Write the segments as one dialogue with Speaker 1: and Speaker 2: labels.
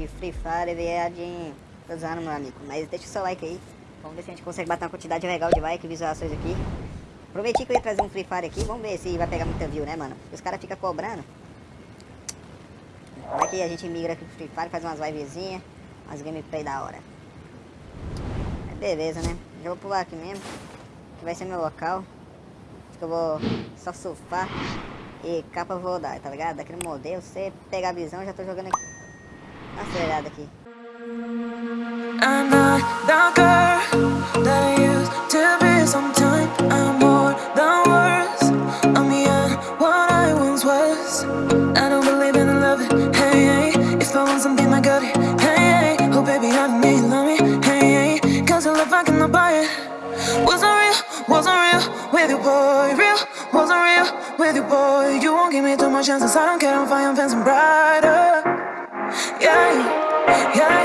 Speaker 1: de Free Fire viadinho. Tô usando, meu amigo. Mas deixa o seu like aí. Vamos ver se a gente consegue bater uma quantidade legal de like, visualizações aqui. Prometi que eu ia trazer um Free Fire aqui. Vamos ver se vai pegar muita view, né, mano? Os caras ficam cobrando. Vai que a gente migra aqui pro Free Fire, faz umas livezinhas, umas gameplay da hora. É beleza, né? Já vou pular aqui mesmo. Que vai ser meu local. Que eu vou só surfar e capa vou dar, tá ligado? Daquele modelo, você pegar a visão, já tô jogando aqui. Aqui. I'm not the girl that used to be. Sometimes I'm more than words I'm beyond what I once was. I don't believe in love, hey, If I want something I got it, hey, hey. Oh baby, I don't need love. Me, hey, hey. Cause I love I cannot buy it. Wasn't real, wasn't real with you boy. Real, wasn't real with you boy. You won't give me too much chances. I don't care, I'm fine, I'm fancy brighter Yeah, yeah,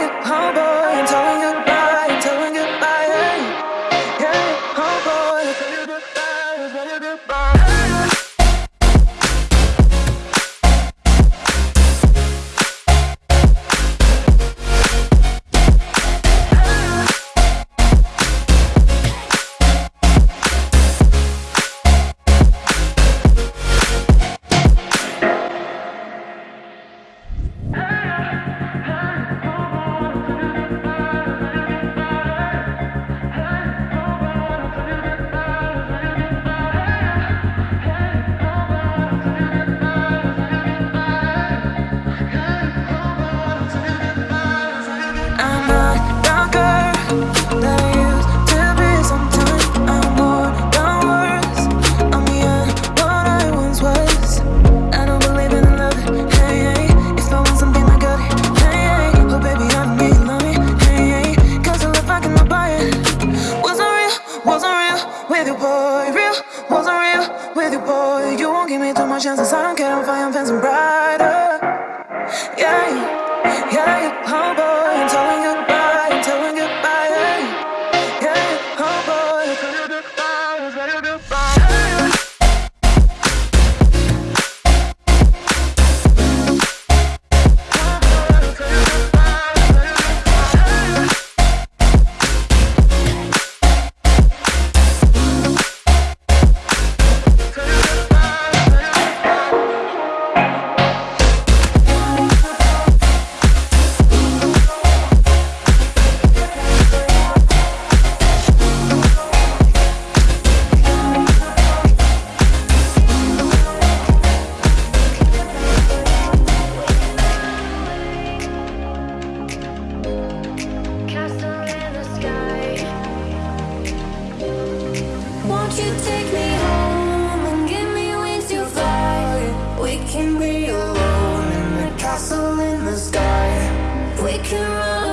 Speaker 2: castle in the sky. We can run.